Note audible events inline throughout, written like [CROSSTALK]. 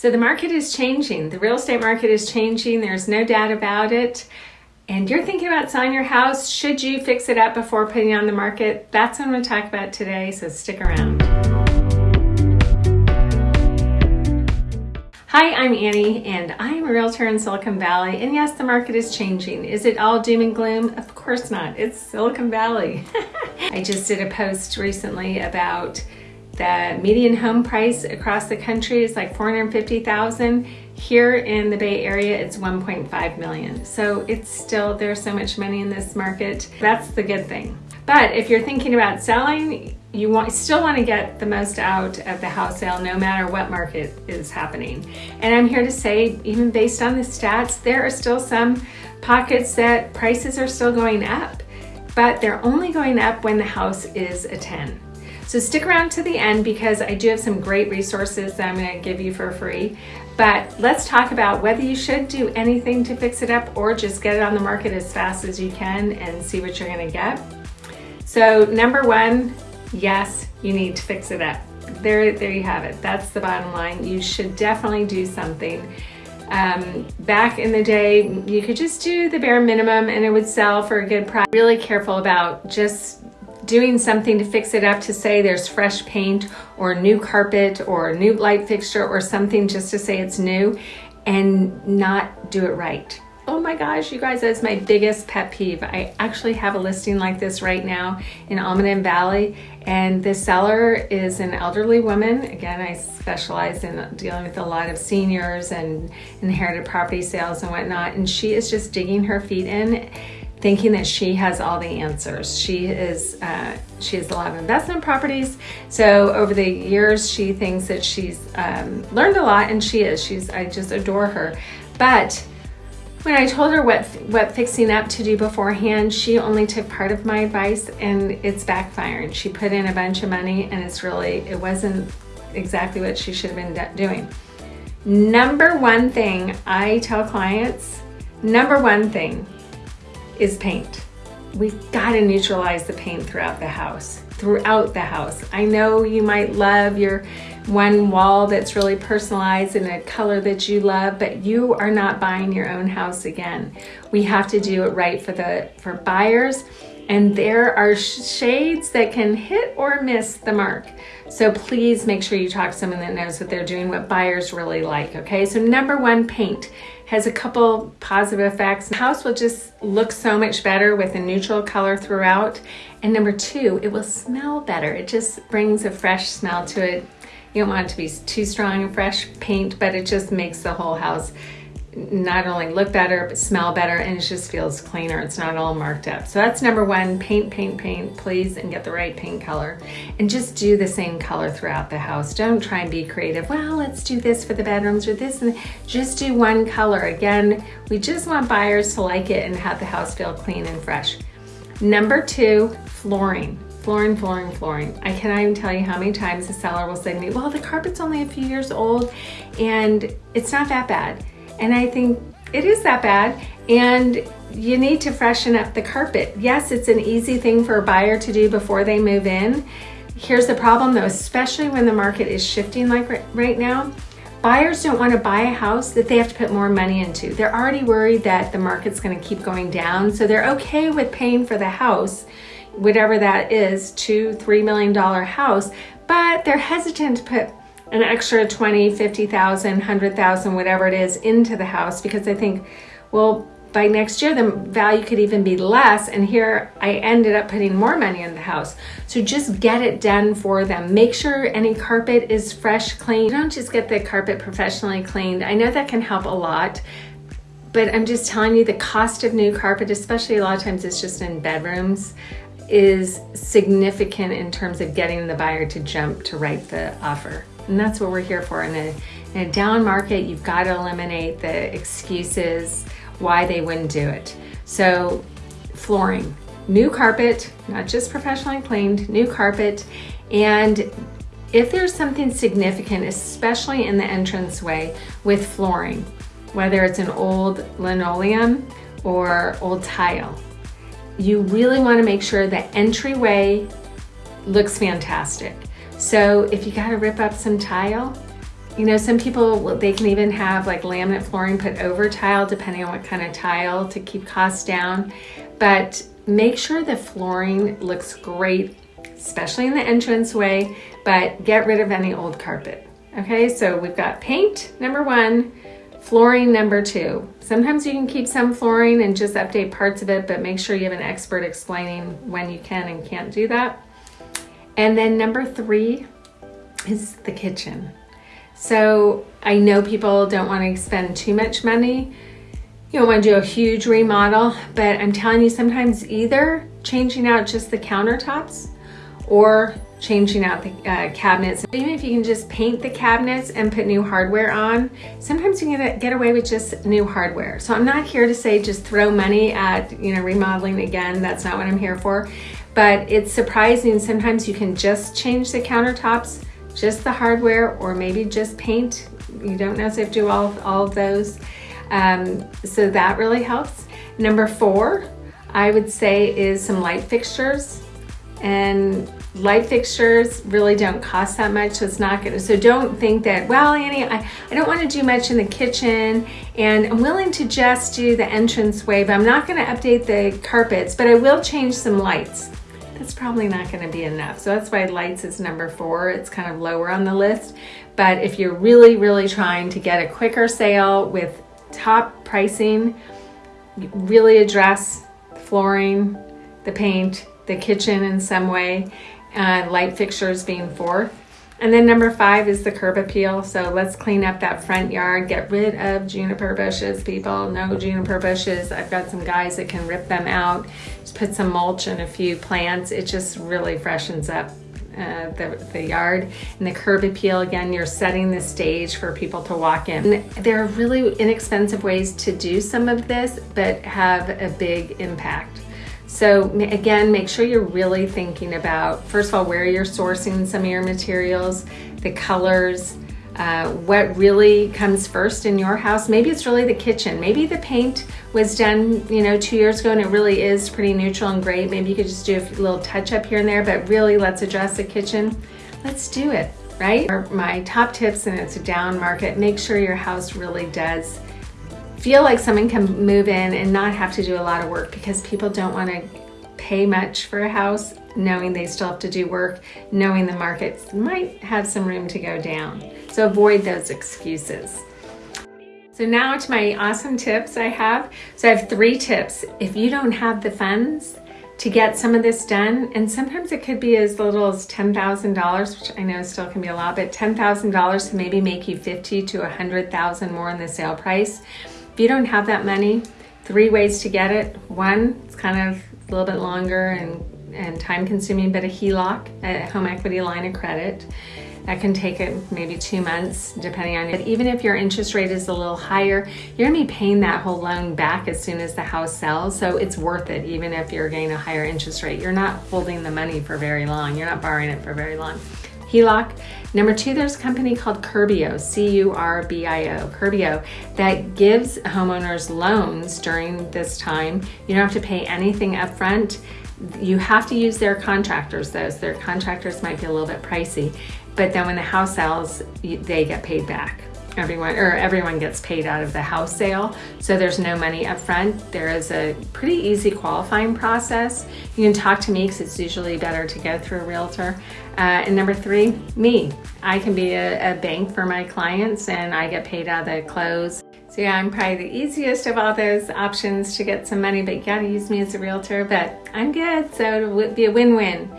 So the market is changing. The real estate market is changing. There's no doubt about it. And you're thinking about selling your house. Should you fix it up before putting it on the market? That's what I'm going to talk about today. So stick around. Hi, I'm Annie, and I'm a realtor in Silicon Valley. And yes, the market is changing. Is it all doom and gloom? Of course not. It's Silicon Valley. [LAUGHS] I just did a post recently about the median home price across the country is like 450,000. Here in the Bay Area, it's 1.5 million. So it's still, there's so much money in this market. That's the good thing. But if you're thinking about selling, you want, still want to get the most out of the house sale no matter what market is happening. And I'm here to say, even based on the stats, there are still some pockets that prices are still going up, but they're only going up when the house is a 10. So stick around to the end because I do have some great resources that I'm going to give you for free. But let's talk about whether you should do anything to fix it up or just get it on the market as fast as you can and see what you're going to get. So number one, yes, you need to fix it up. There, there you have it. That's the bottom line. You should definitely do something. Um, back in the day, you could just do the bare minimum and it would sell for a good price. Really careful about just doing something to fix it up to say there's fresh paint or new carpet or new light fixture or something just to say it's new and not do it right. Oh my gosh, you guys, that's my biggest pet peeve. I actually have a listing like this right now in Almaden Valley, and the seller is an elderly woman. Again, I specialize in dealing with a lot of seniors and inherited property sales and whatnot, and she is just digging her feet in thinking that she has all the answers. She is uh, she has a lot of investment properties. So over the years, she thinks that she's um, learned a lot, and she is. She's I just adore her. But when I told her what what fixing up to do beforehand, she only took part of my advice, and it's backfiring. She put in a bunch of money, and it's really it wasn't exactly what she should have been doing. Number one thing I tell clients, number one thing is paint. We've got to neutralize the paint throughout the house, throughout the house. I know you might love your one wall that's really personalized in a color that you love, but you are not buying your own house again. We have to do it right for the for buyers and there are shades that can hit or miss the mark. So please make sure you talk to someone that knows what they're doing, what buyers really like, okay? So number one, paint has a couple positive effects. The house will just look so much better with a neutral color throughout. And number two, it will smell better. It just brings a fresh smell to it. You don't want it to be too strong and fresh paint, but it just makes the whole house not only look better, but smell better, and it just feels cleaner. It's not all marked up. So that's number one, paint, paint, paint, please, and get the right paint color. And just do the same color throughout the house. Don't try and be creative. Well, let's do this for the bedrooms or this, and just do one color. Again, we just want buyers to like it and have the house feel clean and fresh. Number two, flooring flooring, flooring, flooring. I cannot even tell you how many times the seller will say to me, well, the carpet's only a few years old and it's not that bad. And I think it is that bad. And you need to freshen up the carpet. Yes, it's an easy thing for a buyer to do before they move in. Here's the problem though, especially when the market is shifting like right now, buyers don't want to buy a house that they have to put more money into. They're already worried that the market's going to keep going down. So they're okay with paying for the house, whatever that is, two, three million dollar house, but they're hesitant to put an extra 20, 50,000, 100,000, whatever it is into the house because I think, well, by next year the value could even be less and here I ended up putting more money in the house. So just get it done for them. Make sure any carpet is fresh, clean. Don't just get the carpet professionally cleaned. I know that can help a lot, but I'm just telling you the cost of new carpet, especially a lot of times it's just in bedrooms, is significant in terms of getting the buyer to jump to write the offer. And that's what we're here for. In a, in a down market, you've got to eliminate the excuses why they wouldn't do it. So flooring, new carpet, not just professionally cleaned, new carpet. And if there's something significant, especially in the entranceway with flooring, whether it's an old linoleum or old tile, you really want to make sure the entryway looks fantastic. So if you gotta rip up some tile, You know, some people, they can even have like laminate flooring put over tile depending on what kind of tile to keep costs down. But make sure the flooring looks great, especially in the entranceway, but get rid of any old carpet. Okay, so we've got paint, number one, flooring, number two. Sometimes you can keep some flooring and just update parts of it, but make sure you have an expert explaining when you can and can't do that. And then number three is the kitchen. So I know people don't want to spend too much money. You don't want to do a huge remodel, but I'm telling you sometimes either changing out just the countertops or changing out the uh, cabinets. Even if you can just paint the cabinets and put new hardware on, sometimes you can get away with just new hardware. So I'm not here to say just throw money at, you know, remodeling again. That's not what I'm here for. But it's surprising sometimes you can just change the countertops, just the hardware, or maybe just paint. You don't necessarily do all, all of those. Um, so that really helps. Number four, I would say is some light fixtures and light fixtures really don't cost that much so it's not gonna so don't think that well Annie I, I don't want to do much in the kitchen and I'm willing to just do the entrance way but I'm not going to update the carpets but I will change some lights that's probably not going to be enough so that's why lights is number four it's kind of lower on the list but if you're really really trying to get a quicker sale with top pricing really address flooring the paint the kitchen in some way and light fixtures being fourth. And then number five is the curb appeal. So let's clean up that front yard, get rid of juniper bushes, people. No juniper bushes. I've got some guys that can rip them out. Just put some mulch and a few plants. It just really freshens up uh, the, the yard. And the curb appeal, again, you're setting the stage for people to walk in. And there are really inexpensive ways to do some of this, but have a big impact. So again, make sure you're really thinking about, first of all, where you're sourcing some of your materials, the colors, uh, what really comes first in your house. Maybe it's really the kitchen. Maybe the paint was done, you know, two years ago and it really is pretty neutral and great. Maybe you could just do a little touch up here and there, but really let's address the kitchen. Let's do it, right? My top tips, and it's a down market, make sure your house really does feel like someone can move in and not have to do a lot of work because people don't want to pay much for a house knowing they still have to do work, knowing the market might have some room to go down. So avoid those excuses. So now to my awesome tips I have. So I have three tips. If you don't have the funds to get some of this done, and sometimes it could be as little as $10,000, which I know still can be a lot, but $10,000 to maybe make you 50 to 100,000 more in the sale price. You don't have that money, three ways to get it. One, it's kind of a little bit longer and, and time consuming, but a HELOC, a home equity line of credit. That can take it maybe two months, depending on it. Even if your interest rate is a little higher, you're gonna be paying that whole loan back as soon as the house sells. So it's worth it, even if you're getting a higher interest rate. You're not holding the money for very long. You're not borrowing it for very long. HELOC. Number two, there's a company called Curbio, C-U-R-B-I-O, Curbio, that gives homeowners loans during this time. You don't have to pay anything upfront. You have to use their contractors though, so their contractors might be a little bit pricey, but then when the house sells, they get paid back everyone or everyone gets paid out of the house sale. So there's no money up front there is a pretty easy qualifying process. You can talk to me because it's usually better to go through a realtor. Uh, and number three me. I can be a, a bank for my clients and I get paid out of the close so yeah, I'm probably the easiest of all those options to get some money, but you gotta use me as a realtor, but I'm good, so it would be a win-win.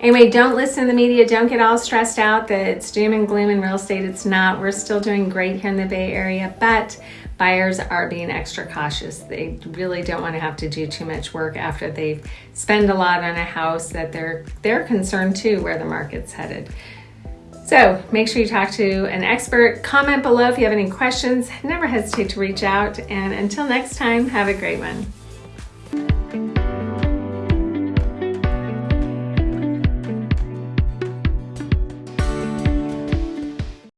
Anyway, don't listen to the media. Don't get all stressed out that it's doom and gloom in real estate. It's not. We're still doing great here in the Bay Area, but buyers are being extra cautious. They really don't want to have to do too much work after they spend a lot on a house that they're they're concerned too where the market's headed. So make sure you talk to an expert. Comment below if you have any questions. Never hesitate to reach out. And until next time, have a great one.